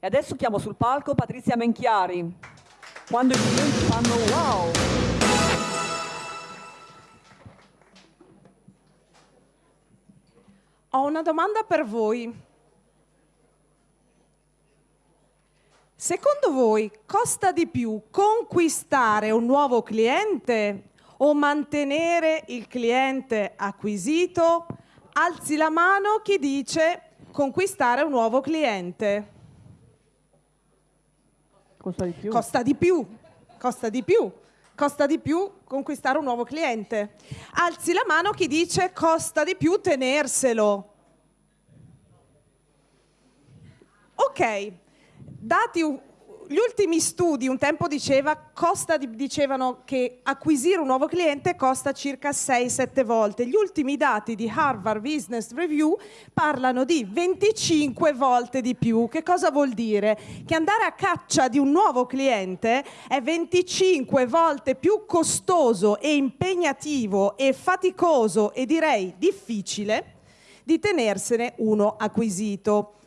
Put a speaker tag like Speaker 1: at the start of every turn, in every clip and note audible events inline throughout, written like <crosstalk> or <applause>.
Speaker 1: E adesso chiamo sul palco Patrizia Menchiari. Quando i clienti fanno wow!
Speaker 2: Ho una domanda per voi. Secondo voi costa di più conquistare un nuovo cliente o mantenere il cliente acquisito? Alzi la mano chi dice conquistare un nuovo cliente.
Speaker 1: Costa di più.
Speaker 2: Costa di più, costa di più, costa di più conquistare un nuovo cliente. Alzi la mano chi dice costa di più tenerselo. Ok, dati gli ultimi studi un tempo diceva, costa, dicevano che acquisire un nuovo cliente costa circa 6-7 volte. Gli ultimi dati di Harvard Business Review parlano di 25 volte di più. Che cosa vuol dire? Che andare a caccia di un nuovo cliente è 25 volte più costoso e impegnativo e faticoso e direi difficile di tenersene uno acquisito.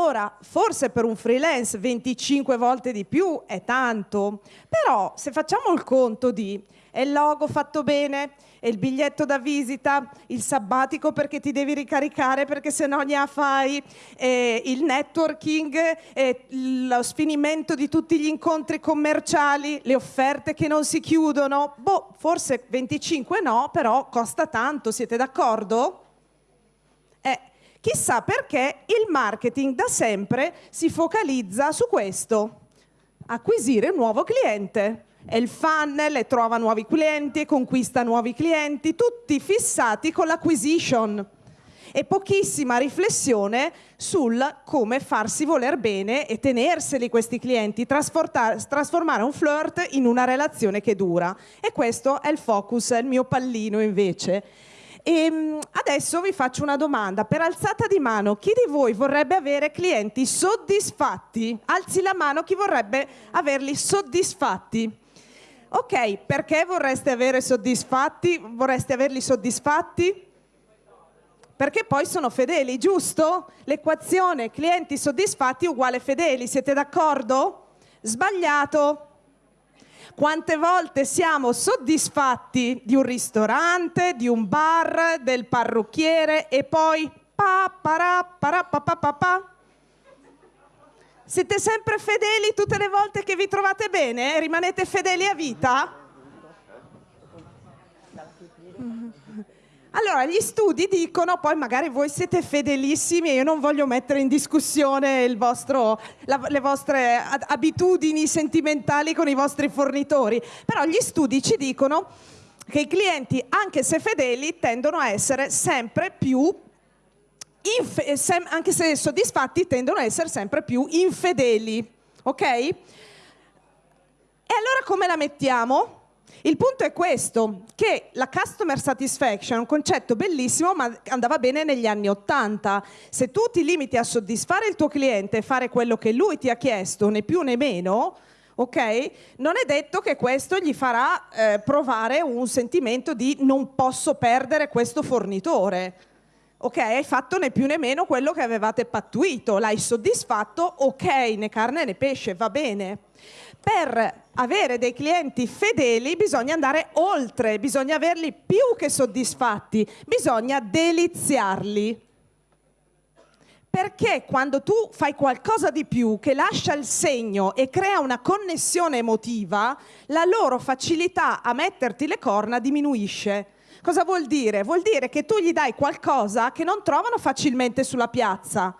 Speaker 2: Ora, forse per un freelance 25 volte di più è tanto, però se facciamo il conto di è il logo fatto bene, è il biglietto da visita, il sabbatico perché ti devi ricaricare perché se no ne fai, eh, il networking, eh, lo sfinimento di tutti gli incontri commerciali, le offerte che non si chiudono, boh, forse 25 no, però costa tanto, siete d'accordo? Eh, Chissà perché il marketing da sempre si focalizza su questo, acquisire un nuovo cliente. È il funnel e trova nuovi clienti e conquista nuovi clienti, tutti fissati con l'acquisition e pochissima riflessione sul come farsi voler bene e tenerseli questi clienti, trasformare un flirt in una relazione che dura. E questo è il focus, è il mio pallino invece. E ehm, adesso vi faccio una domanda. Per alzata di mano, chi di voi vorrebbe avere clienti soddisfatti? Alzi la mano chi vorrebbe averli soddisfatti. Ok, perché vorreste avere soddisfatti? Vorreste averli soddisfatti? Perché poi sono fedeli, giusto? L'equazione clienti soddisfatti uguale fedeli, siete d'accordo? Sbagliato. Quante volte siamo soddisfatti di un ristorante, di un bar, del parrucchiere e poi pa para para pa pa pa pa siete sempre fedeli tutte le volte che vi trovate bene? Rimanete fedeli a vita? Allora, gli studi dicono, poi magari voi siete fedelissimi e io non voglio mettere in discussione vostro, la, le vostre abitudini sentimentali con i vostri fornitori, però gli studi ci dicono che i clienti, anche se fedeli, tendono a essere sempre più, sem anche se soddisfatti, tendono a essere sempre più infedeli. Ok? E allora come la mettiamo? Il punto è questo, che la customer satisfaction è un concetto bellissimo ma andava bene negli anni Ottanta. Se tu ti limiti a soddisfare il tuo cliente e fare quello che lui ti ha chiesto, né più né meno, ok? Non è detto che questo gli farà eh, provare un sentimento di non posso perdere questo fornitore. Ok, hai fatto né più né meno quello che avevate pattuito, l'hai soddisfatto, ok, né carne né pesce, va bene. Per avere dei clienti fedeli bisogna andare oltre, bisogna averli più che soddisfatti, bisogna deliziarli. Perché quando tu fai qualcosa di più che lascia il segno e crea una connessione emotiva, la loro facilità a metterti le corna diminuisce. Cosa vuol dire? Vuol dire che tu gli dai qualcosa che non trovano facilmente sulla piazza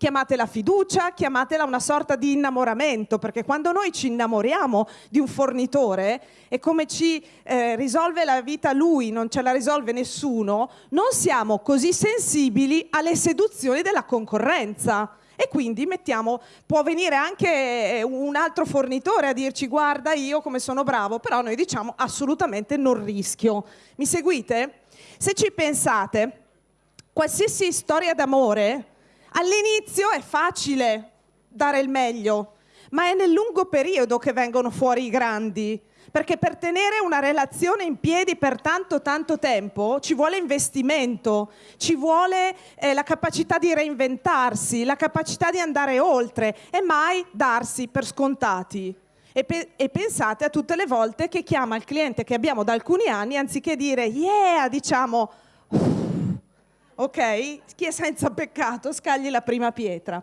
Speaker 2: chiamatela fiducia, chiamatela una sorta di innamoramento, perché quando noi ci innamoriamo di un fornitore e come ci eh, risolve la vita lui, non ce la risolve nessuno, non siamo così sensibili alle seduzioni della concorrenza e quindi mettiamo, può venire anche eh, un altro fornitore a dirci guarda io come sono bravo, però noi diciamo assolutamente non rischio. Mi seguite? Se ci pensate, qualsiasi storia d'amore All'inizio è facile dare il meglio, ma è nel lungo periodo che vengono fuori i grandi. perché per tenere una relazione in piedi per tanto tanto tempo ci vuole investimento, ci vuole eh, la capacità di reinventarsi, la capacità di andare oltre e mai darsi per scontati. E, pe- e, pensate a tutte le volte che chiama il cliente che abbiamo da alcuni anni, anziché dire yeah, diciamo ok? Chi è senza peccato scagli la prima pietra.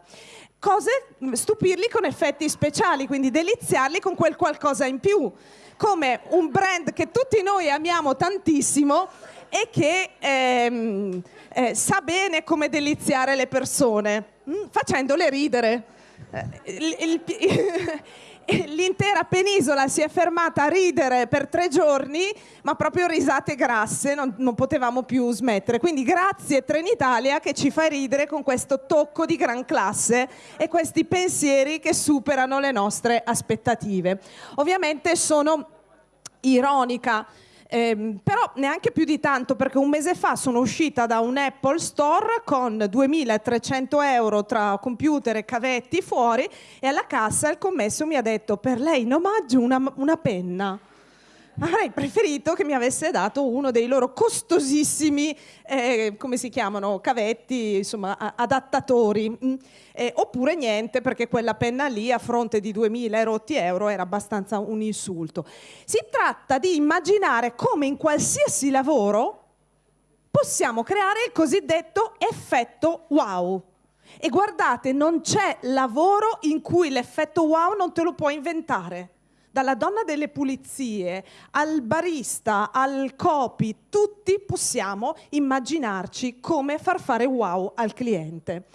Speaker 2: Cose, stupirli con effetti speciali, quindi deliziarli con quel qualcosa in più come un brand che tutti noi amiamo tantissimo e che ehm, eh, sa bene come deliziare le persone, mh, mm, facendole ridere. Eh, il, il, <laughs> <laughs> l'intera penisola si è fermata a ridere per tre giorni, ma proprio risate grasse, non, non, potevamo più smettere. Quindi grazie Trenitalia che ci fa ridere con questo tocco di gran classe e questi pensieri che superano le nostre aspettative. Ovviamente sono ironica eh, però neanche più di tanto perché un mese fa sono uscita da un Apple Store con 2300 euro tra computer e cavetti fuori e alla cassa il commesso mi ha detto per lei in omaggio una, una penna avrei preferito che mi avesse dato uno dei loro costosissimi, eh, come si chiamano, cavetti, insomma, adattatori. Mm. Eh, oppure niente, perché quella penna lì a fronte di 2000 rotti euro era abbastanza un insulto. Si tratta di immaginare come in qualsiasi lavoro possiamo creare il cosiddetto effetto wow. E guardate, non c'è lavoro in cui l'effetto wow non te lo puoi inventare dalla donna delle pulizie al barista, al copy, tutti possiamo immaginarci come far fare wow al cliente.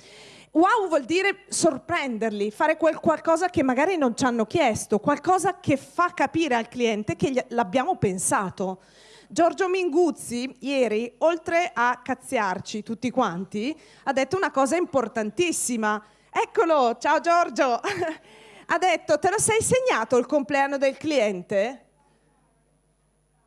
Speaker 2: Wow vuol dire sorprenderli, fare qualcosa che magari non ci hanno chiesto, qualcosa che fa capire al cliente che l'abbiamo pensato. Giorgio Minguzzi ieri, oltre a cazziarci tutti quanti, ha detto una cosa importantissima. Eccolo, ciao Giorgio! <laughs> ha detto, te lo sei segnato il compleanno del cliente?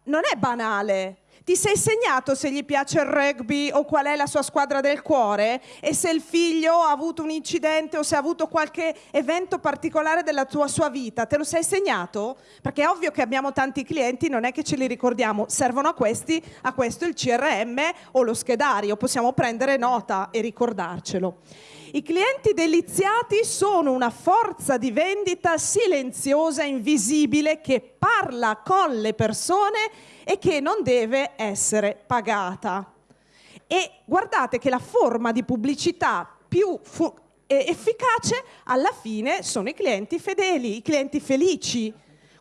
Speaker 2: Non è banale. Ti sei segnato se gli piace il rugby o qual è la sua squadra del cuore e se il figlio ha avuto un incidente o se ha avuto qualche evento particolare della tua sua vita. Te lo sei segnato? Perché è ovvio che abbiamo tanti clienti, non è che ce li ricordiamo, servono a questi, a questo il CRM o lo schedario, possiamo prendere nota e ricordarcelo. I clienti deliziati sono una forza di vendita silenziosa, invisibile, che parla con le persone e che non deve essere pagata. E guardate che la forma di pubblicità più efficace alla fine sono i clienti fedeli, i clienti felici.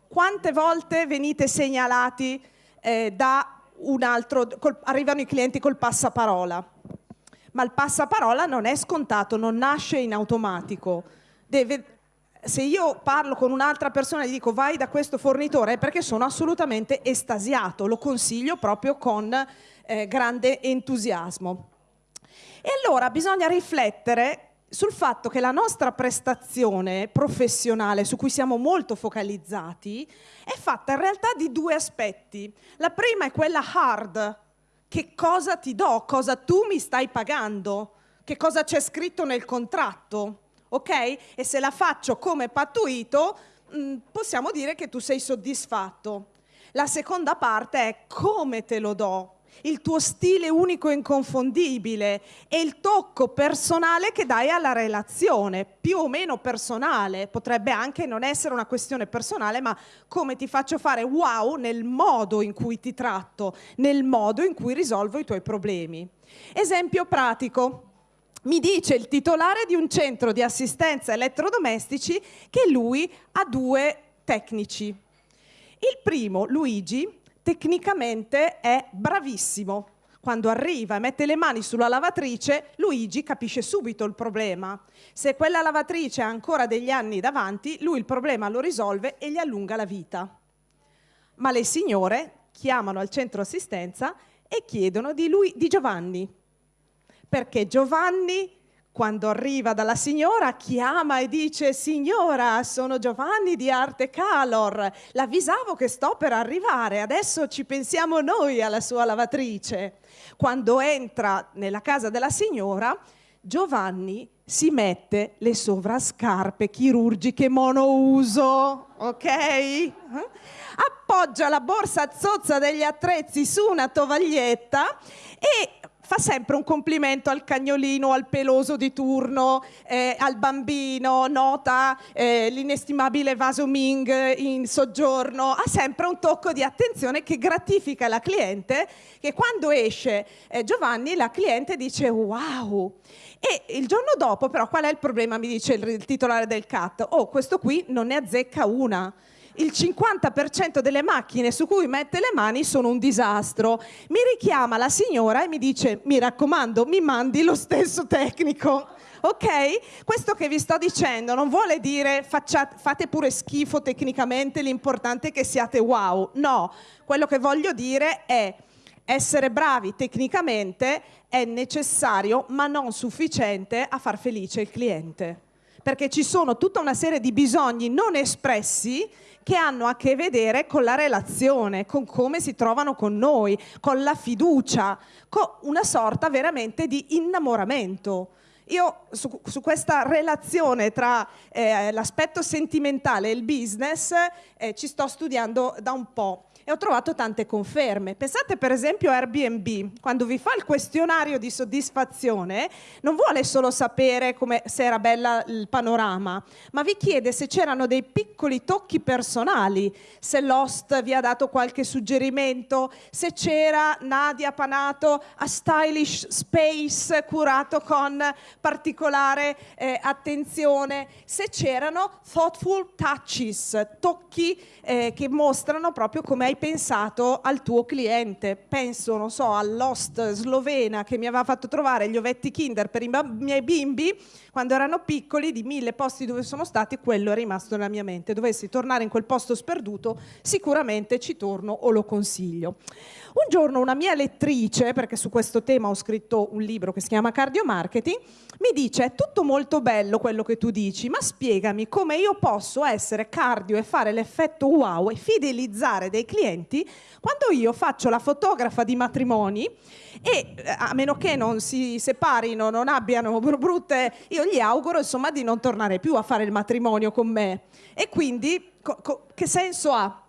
Speaker 2: Quante volte venite segnalati eh, da un altro, col, arrivano i clienti col passaparola? Ma il passaparola non è scontato, non nasce in automatico. Deve, se io parlo con un'altra persona e gli dico vai da questo fornitore è perché sono assolutamente estasiato, lo consiglio proprio con eh, grande entusiasmo. E allora bisogna riflettere sul fatto che la nostra prestazione professionale, su cui siamo molto focalizzati, è fatta in realtà di due aspetti. La prima è quella hard, che cosa ti do, cosa tu mi stai pagando, che cosa c'è scritto nel contratto, ok? E se la faccio come pattuito, mm, possiamo dire che tu sei soddisfatto. La seconda parte è come te lo do, il tuo stile unico e inconfondibile e il tocco personale che dai alla relazione, più o meno personale, potrebbe anche non essere una questione personale, ma come ti faccio fare wow nel modo in cui ti tratto, nel modo in cui risolvo i tuoi problemi. Esempio pratico. Mi dice il titolare di un centro di assistenza elettrodomestici che lui ha due tecnici. Il primo, Luigi, tecnicamente è bravissimo. Quando arriva e mette le mani sulla lavatrice, Luigi capisce subito il problema. Se quella lavatrice ha ancora degli anni davanti, lui il problema lo risolve e gli allunga la vita. Ma le signore chiamano al centro assistenza e chiedono di, lui, di Giovanni, perché Giovanni quando arriva dalla signora, chiama e dice Signora, sono Giovanni di Arte Calor, l'avvisavo che sto per arrivare, adesso ci pensiamo noi alla sua lavatrice. Quando entra nella casa della signora, Giovanni si mette le sovrascarpe chirurgiche monouso, ok? appoggia la borsa zozza degli attrezzi su una tovaglietta e fa sempre un complimento al cagnolino, al peloso di turno, eh, al bambino, nota eh, l'inestimabile vaso Ming in soggiorno, ha sempre un tocco di attenzione che gratifica la cliente, che quando esce eh, Giovanni la cliente dice wow. E il giorno dopo però qual è il problema, mi dice il, il titolare del CAT? Oh, questo qui non ne azzecca una il 50% delle macchine su cui mette le mani sono un disastro. Mi richiama la signora e mi dice, mi raccomando, mi mandi lo stesso tecnico. Ok? Questo che vi sto dicendo non vuole dire facciate, fate pure schifo tecnicamente, l'importante è che siate wow. No, quello che voglio dire è essere bravi tecnicamente è necessario ma non sufficiente a far felice il cliente. Perché ci sono tutta una serie di bisogni non espressi che hanno a che vedere con la relazione, con come si trovano con noi, con la fiducia, con una sorta veramente di innamoramento. Io su, su questa relazione tra eh, l'aspetto sentimentale e il business eh, ci sto studiando da un po' e ho trovato tante conferme. Pensate per esempio a Airbnb, quando vi fa il questionario di soddisfazione, non vuole solo sapere come, se era bella il panorama, ma vi chiede se c'erano dei piccoli tocchi personali, se l'host vi ha dato qualche suggerimento, se c'era Nadia Panato a stylish space curato con particolare eh, attenzione, se c'erano thoughtful touches, tocchi eh, che mostrano proprio come hai pensato al tuo cliente. Penso, non so, all'host slovena che mi aveva fatto trovare gli ovetti Kinder per i miei bimbi quando erano piccoli, di mille posti dove sono stati, quello è rimasto nella mia mente. Dovessi tornare in quel posto sperduto, sicuramente ci torno o lo consiglio. Un giorno una mia lettrice, perché su questo tema ho scritto un libro che si chiama Cardio Marketing, mi dice è tutto molto bello quello che tu dici, ma spiegami come io posso essere cardio e fare l'effetto wow e fidelizzare dei clienti quando io faccio la fotografa di matrimoni e eh, a meno che non si separino, non abbiano brutte, io gli auguro insomma di non tornare più a fare il matrimonio con me. E quindi che senso ha?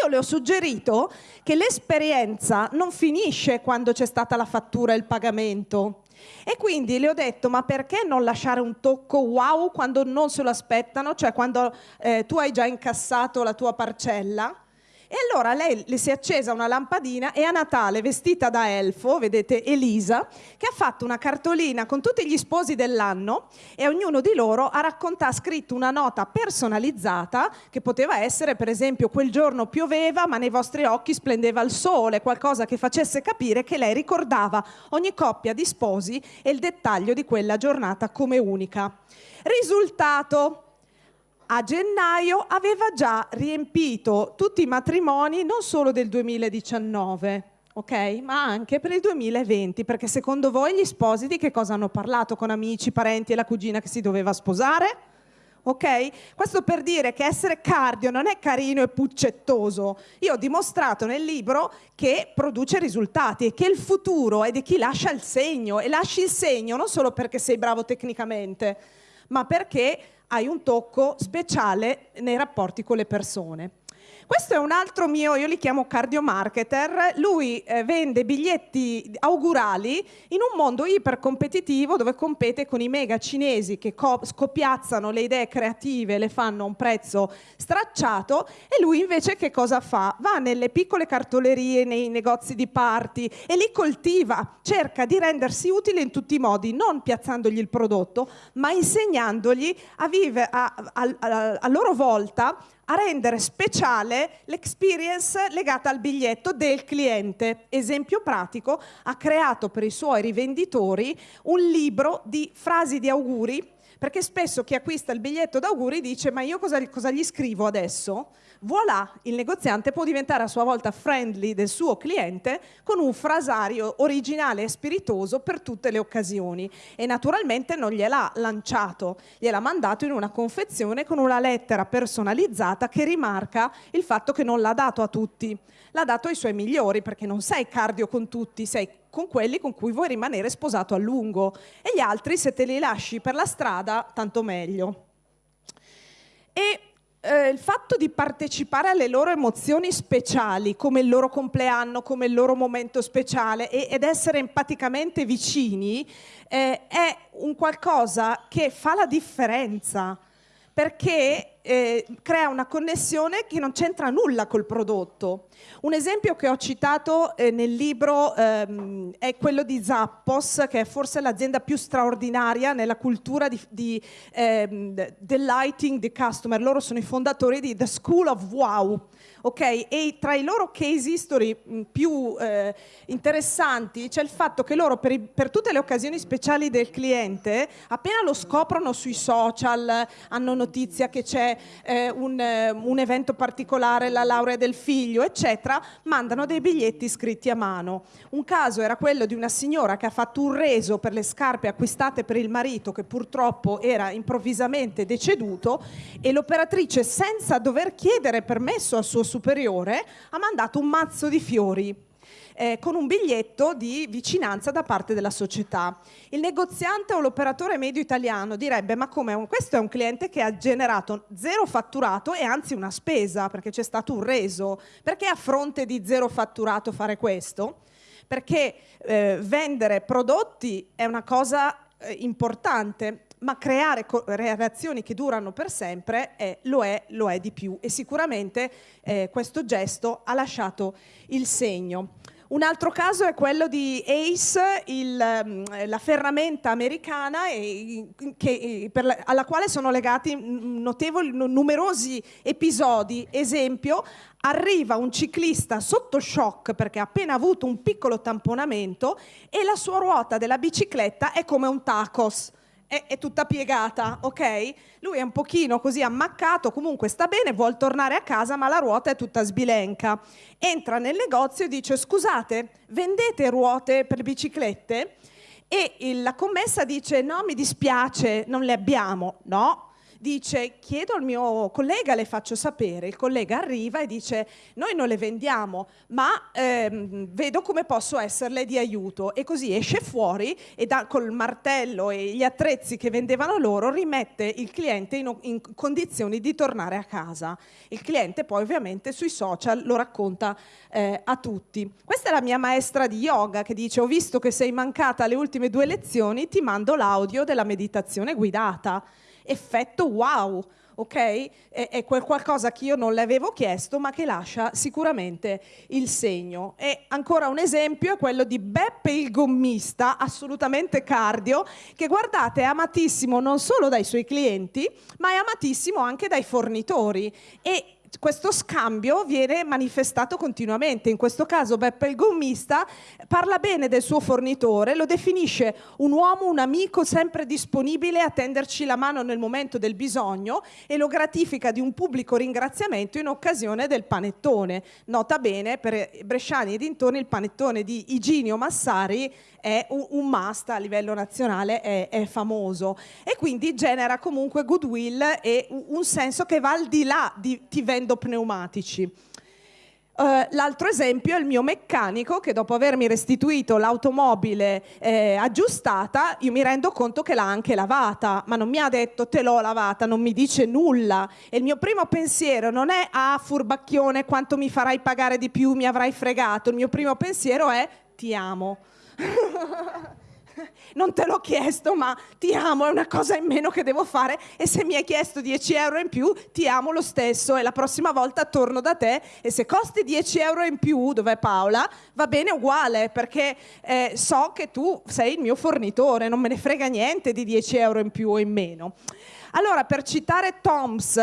Speaker 2: Io le ho suggerito che l'esperienza non finisce quando c'è stata la fattura e il pagamento. E quindi le ho detto, ma perché non lasciare un tocco wow quando non se lo aspettano, cioè quando eh, tu hai già incassato la tua parcella? E allora lei le si è accesa una lampadina e a Natale, vestita da elfo, vedete Elisa, che ha fatto una cartolina con tutti gli sposi dell'anno e ognuno di loro ha raccontato, ha scritto una nota personalizzata che poteva essere, per esempio, quel giorno pioveva ma nei vostri occhi splendeva il sole, qualcosa che facesse capire che lei ricordava ogni coppia di sposi e il dettaglio di quella giornata come unica. Risultato, a gennaio aveva già riempito tutti i matrimoni non solo del 2019, ok? Ma anche per il 2020, perché secondo voi gli sposi di che cosa hanno parlato con amici, parenti e la cugina che si doveva sposare? Ok? Questo per dire che essere cardio non è carino e puccettoso. Io ho dimostrato nel libro che produce risultati e che il futuro è di chi lascia il segno e lasci il segno non solo perché sei bravo tecnicamente, ma perché hai un tocco speciale nei rapporti con le persone. Questo è un altro mio, io li chiamo cardiomarketer, lui eh, vende biglietti augurali in un mondo ipercompetitivo dove compete con i mega cinesi che scopiazzano le idee creative, le fanno a un prezzo stracciato. E lui invece che cosa fa? Va nelle piccole cartolerie, nei negozi di party e li coltiva, cerca di rendersi utile in tutti i modi, non piazzandogli il prodotto, ma insegnandogli a vivere a, a, a, a loro volta a rendere speciale l'experience legata al biglietto del cliente. Esempio pratico, ha creato per i suoi rivenditori un libro di frasi di auguri, perché spesso chi acquista il biglietto d'auguri dice ma io cosa, cosa gli scrivo adesso? voilà, il negoziante può diventare a sua volta friendly del suo cliente con un frasario originale e spiritoso per tutte le occasioni e naturalmente non gliel'ha lanciato, gliel'ha mandato in una confezione con una lettera personalizzata che rimarca il fatto che non l'ha dato a tutti, l'ha dato ai suoi migliori perché non sei cardio con tutti, sei con quelli con cui vuoi rimanere sposato a lungo e gli altri se te li lasci per la strada tanto meglio. E eh, il fatto di partecipare alle loro emozioni speciali, come il loro compleanno, come il loro momento speciale, e, ed essere empaticamente vicini, eh, è un qualcosa che fa la differenza perché eh, crea una connessione che non c'entra nulla col prodotto. Un esempio che ho citato eh, nel libro ehm, è quello di Zappos, che è forse l'azienda più straordinaria nella cultura di, di ehm, delighting the customer. Loro sono i fondatori di The School of Wow ok? E tra i loro case history mm, più eh, interessanti c'è il fatto che loro per, i, per, tutte le occasioni speciali del cliente, appena lo scoprono sui social, hanno notizia che c'è eh, un, eh, un evento particolare, la laurea del figlio, eccetera, mandano dei biglietti scritti a mano. Un caso era quello di una signora che ha fatto un reso per le scarpe acquistate per il marito che purtroppo era improvvisamente deceduto e l'operatrice senza dover chiedere permesso al suo superiore ha mandato un mazzo di fiori. Eh, con un biglietto di vicinanza da parte della società. Il negoziante o l'operatore medio italiano direbbe ma come questo è un cliente che ha generato zero fatturato e anzi una spesa perché c'è stato un reso, perché a fronte di zero fatturato fare questo? Perché eh, vendere prodotti è una cosa eh, importante, ma creare reazioni che durano per sempre eh, lo, è, lo, è, di più e sicuramente eh, questo gesto ha lasciato il segno. Un altro caso è quello di Ace, il, mm, la ferramenta americana che, per, alla quale sono legati notevoli, numerosi episodi. Esempio, arriva un ciclista sotto shock perché ha appena avuto un piccolo tamponamento e la sua ruota della bicicletta è come un tacos è, è, tutta piegata, ok? Lui è un pochino così ammaccato, comunque sta bene, vuole tornare a casa, ma la ruota è tutta sbilenca. Entra nel negozio e dice, scusate, vendete ruote per biciclette? E la commessa dice, no, mi dispiace, non le abbiamo. No, dice chiedo al mio collega, le faccio sapere, il collega arriva e dice noi non le vendiamo ma ehm, vedo come posso esserle di aiuto e così esce fuori e da, col martello e gli attrezzi che vendevano loro rimette il cliente in, in condizioni di tornare a casa. Il cliente poi ovviamente sui social lo racconta eh, a tutti. Questa è la mia maestra di yoga che dice ho visto che sei mancata alle ultime due lezioni, ti mando l'audio della meditazione guidata effetto wow, ok? È, è quel qualcosa che io non le avevo chiesto, ma che lascia sicuramente il segno. E ancora un esempio è quello di Beppe il gommista, assolutamente cardio, che guardate è amatissimo non solo dai suoi clienti, ma è amatissimo anche dai fornitori. E questo scambio viene manifestato continuamente. In questo caso Beppe il gommista parla bene del suo fornitore, lo definisce un uomo, un amico sempre disponibile a tenderci la mano nel momento del bisogno e lo gratifica di un pubblico ringraziamento in occasione del panettone. Nota bene, per Bresciani e dintorni il panettone di Iginio Massari è un, un must a livello nazionale, è, è, famoso e quindi genera comunque goodwill e un, un senso che va al di là di ti vendo pneumatici. Uh, l'altro esempio è il mio meccanico che dopo avermi restituito l'automobile eh, aggiustata, io mi rendo conto che l'ha anche lavata, ma non mi ha detto te l'ho lavata, non mi dice nulla. E il mio primo pensiero non è ah furbacchione quanto mi farai pagare di più, mi avrai fregato, il mio primo pensiero è ti amo. <laughs> non te l'ho chiesto, ma ti amo, è una cosa in meno che devo fare. E se mi hai chiesto 10 euro in più, ti amo lo stesso. E la prossima volta torno da te e se costi 10 euro in più, dov'è Paola, va bene uguale perché eh, so che tu sei il mio fornitore, non me ne frega niente di 10 euro in più o in meno. Allora, per citare Toms,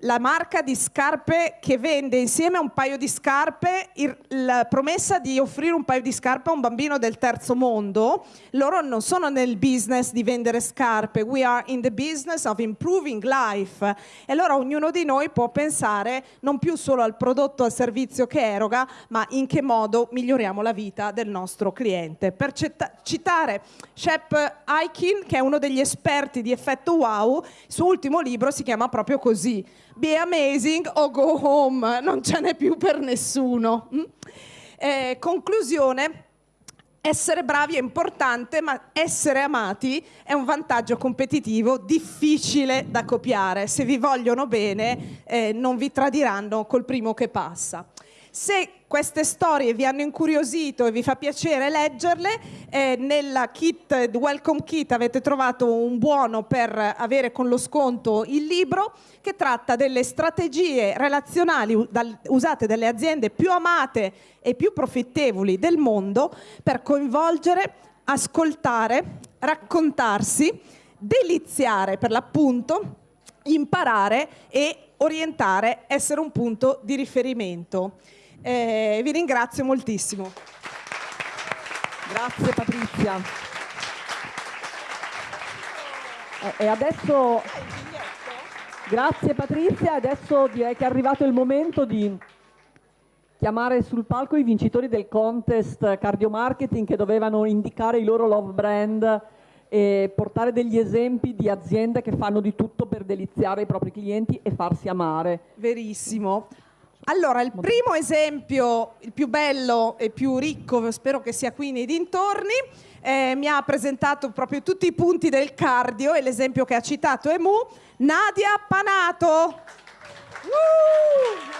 Speaker 2: la marca di scarpe che vende insieme a un paio di scarpe la promessa di offrire un paio di scarpe a un bambino del terzo mondo. Loro non sono nel business di vendere scarpe, we are in the business of improving life. E allora ognuno di noi può pensare non più solo al prodotto, al servizio che eroga, ma in che modo miglioriamo la vita del nostro cliente. Per citare Shep Aikin, che è uno degli esperti di effetto wow, il suo ultimo libro si chiama proprio così be amazing o go home, non ce n'è più per nessuno. Mm? Eh, conclusione, essere bravi è importante, ma essere amati è un vantaggio competitivo difficile da copiare. Se vi vogliono bene, eh, non vi tradiranno col primo che passa. Se queste storie vi hanno incuriosito e vi fa piacere leggerle, eh, nella kit, welcome kit avete trovato un buono per avere con lo sconto il libro che tratta delle strategie relazionali usate dalle aziende più amate e più profittevoli del mondo per coinvolgere, ascoltare, raccontarsi, deliziare per l'appunto, imparare e orientare, essere un punto di riferimento. Eh, vi ringrazio moltissimo.
Speaker 1: Grazie Patrizia. E adesso... Grazie Patrizia, adesso direi che è arrivato il momento di chiamare sul palco i vincitori del contest cardio marketing che dovevano indicare i loro love brand e portare degli esempi di aziende che fanno di tutto per deliziare i propri clienti e farsi amare.
Speaker 2: Verissimo. Allora, il primo esempio, il più bello e più ricco, spero che sia qui nei dintorni, eh, mi ha presentato proprio tutti i punti del cardio e l'esempio che ha citato è Mu, Nadia Panato. Uh!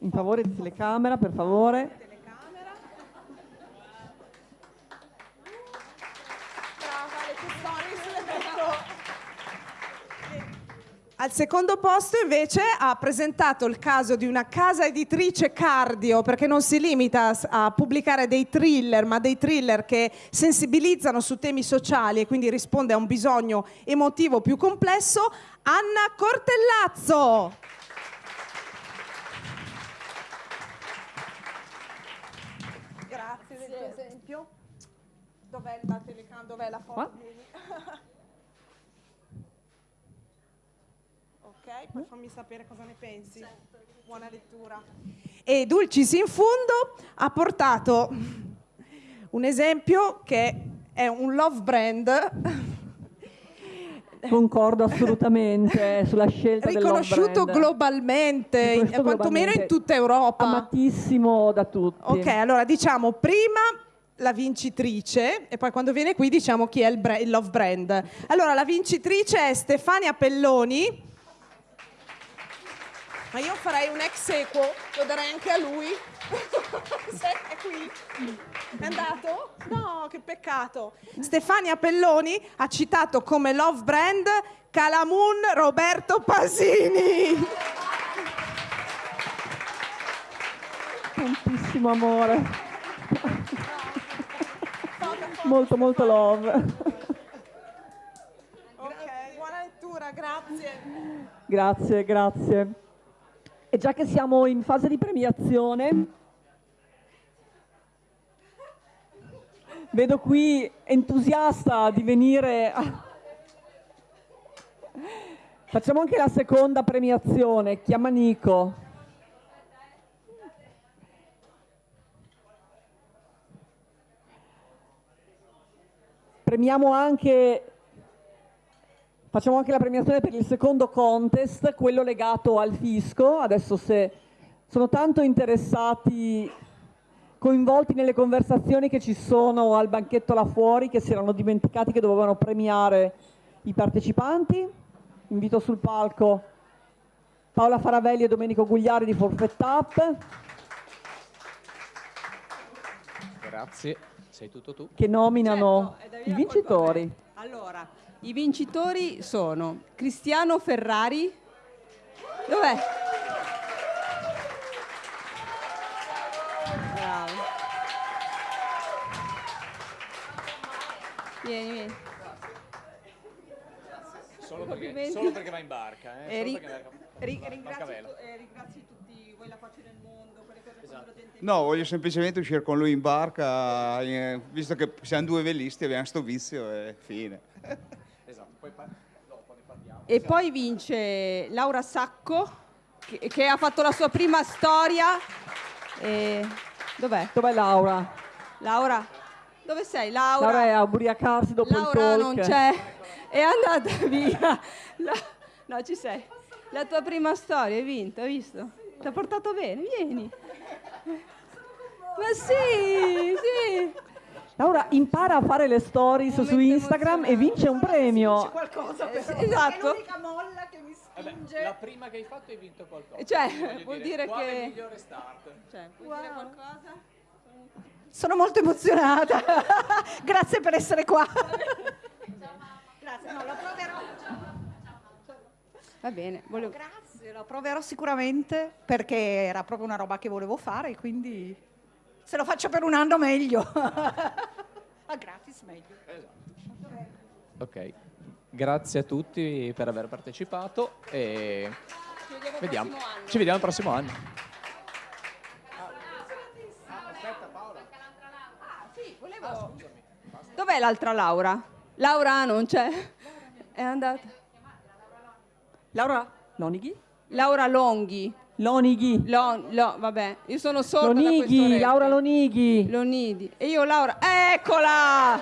Speaker 1: In favore di telecamera, per favore.
Speaker 2: Al secondo posto invece ha presentato il caso di una casa editrice cardio, perché non si limita a pubblicare dei thriller, ma dei thriller che sensibilizzano su temi sociali e quindi risponde a un bisogno emotivo più complesso, Anna Cortellazzo. Grazie del tuo esempio. Dov'è la telecamera? Dov'è la foto? <laughs> poi fammi sapere cosa ne pensi. Certo. Buona lettura. E Dulcis in fondo ha portato un esempio che è un love brand
Speaker 1: Concordo assolutamente sulla scelta
Speaker 2: riconosciuto globalmente, riconosciuto quantomeno in tutta Europa.
Speaker 1: Amatissimo da tutti.
Speaker 2: Ok, allora diciamo prima la vincitrice e poi quando viene qui diciamo chi è il, il love brand. Allora la vincitrice è Stefania Pelloni ma io farei un ex equo, lo darei anche a lui. <laughs> è qui. È andato? No, che peccato. Stefania Pelloni ha citato come love brand Calamun Roberto Pasini.
Speaker 1: Tantissimo amore. molto, molto love.
Speaker 2: Ok, buona lettura, grazie.
Speaker 1: Grazie, grazie. E già che siamo in fase di premiazione, vedo qui entusiasta di venire... Facciamo anche la seconda premiazione, chiama Nico. Premiamo anche Facciamo anche la premiazione per il secondo contest, quello legato al fisco. Adesso se sono tanto interessati, coinvolti nelle conversazioni che ci sono al banchetto là fuori, che si erano dimenticati che dovevano premiare i partecipanti. Invito sul palco Paola Faravelli e Domenico Gugliari di Forfeit Up.
Speaker 3: Grazie, sei tutto tu.
Speaker 1: Che nominano certo, i vincitori.
Speaker 4: Allora, i vincitori sono Cristiano Ferrari. Dov'è? Bravo. Vieni, vieni.
Speaker 3: Solo perché, solo perché, va in barca. Eh?
Speaker 4: Ri ri ringrazio, eh, ringrazio, tutti, vuoi la pace del mondo, quelle cose esatto.
Speaker 5: No, voglio semplicemente uscire con lui in barca, eh, visto che siamo due velisti, abbiamo sto vizio e fine. <laughs>
Speaker 4: Poi dopo ne parliamo. E poi vince Laura Sacco, che, che ha fatto la sua prima storia. E... Dov'è?
Speaker 1: Dov'è Laura?
Speaker 4: Laura? Dove sei? Laura?
Speaker 1: Laura è a ubriacarsi dopo
Speaker 4: Laura
Speaker 1: il talk.
Speaker 4: non c'è. è andata via. La- no, ci sei. La tua prima storia, hai vinto, hai visto? Ti ha portato bene, vieni. Ma sì, sì.
Speaker 1: Laura impara a fare le stories su Instagram e vince un premio.
Speaker 6: qualcosa
Speaker 4: Eh,
Speaker 6: però,
Speaker 4: esatto.
Speaker 6: è l'unica molla che mi
Speaker 3: Vabbè,
Speaker 6: spinge.
Speaker 3: la prima che hai fatto hai vinto qualcosa.
Speaker 4: Cioè, vuol dire che-
Speaker 3: migliore start?
Speaker 4: Cioè, puoi dire qualcosa?
Speaker 6: Sono molto emozionata. <laughs> Grazie per essere qua. Grazie, no, la proverò.
Speaker 4: Va bene, volevo...
Speaker 6: Grazie, la proverò sicuramente perché era proprio una roba che volevo fare e quindi se lo faccio per un anno meglio. <laughs> A gratis meglio.
Speaker 3: Ok, grazie a tutti per aver partecipato e vediamo. Ci vediamo il prossimo anno.
Speaker 4: Dov'è l'altra Laura? Laura non c'è. È andata.
Speaker 1: Laura Lonighi?
Speaker 4: Laura Longhi.
Speaker 1: Lonighi.
Speaker 4: Lon, lo- vabbè, io sono sorda da questo
Speaker 1: Lonighi. Laura Lonighi.
Speaker 4: Lonidi. E io Laura, eccola!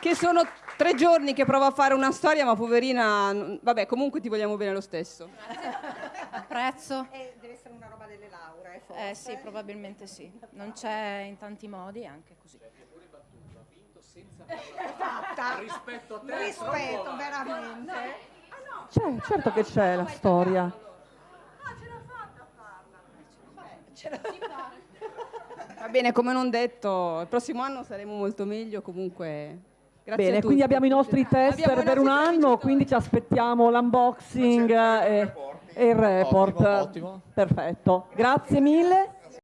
Speaker 4: Che sono tre giorni che provo a fare una storia, ma poverina, vabbè, comunque ti vogliamo bene lo stesso.
Speaker 7: Apprezzo.
Speaker 6: E deve essere una roba delle lauree, forse.
Speaker 7: Eh sì, probabilmente sì. Non c'è in tanti modi, anche così.
Speaker 6: Fatta. <laughs>
Speaker 3: Rispetto a
Speaker 6: Rispetto, veramente.
Speaker 1: C'è, certo che c'è la storia.
Speaker 4: Va bene, come non detto, il prossimo anno saremo molto meglio, comunque grazie a
Speaker 1: Bene, quindi abbiamo i nostri
Speaker 4: Abbiamo
Speaker 1: tester
Speaker 4: i
Speaker 1: per un anno, quindi ci aspettiamo l'unboxing e,
Speaker 5: report.
Speaker 1: e il report.
Speaker 3: Ottimo, ottimo.
Speaker 1: Perfetto. Grazie mille.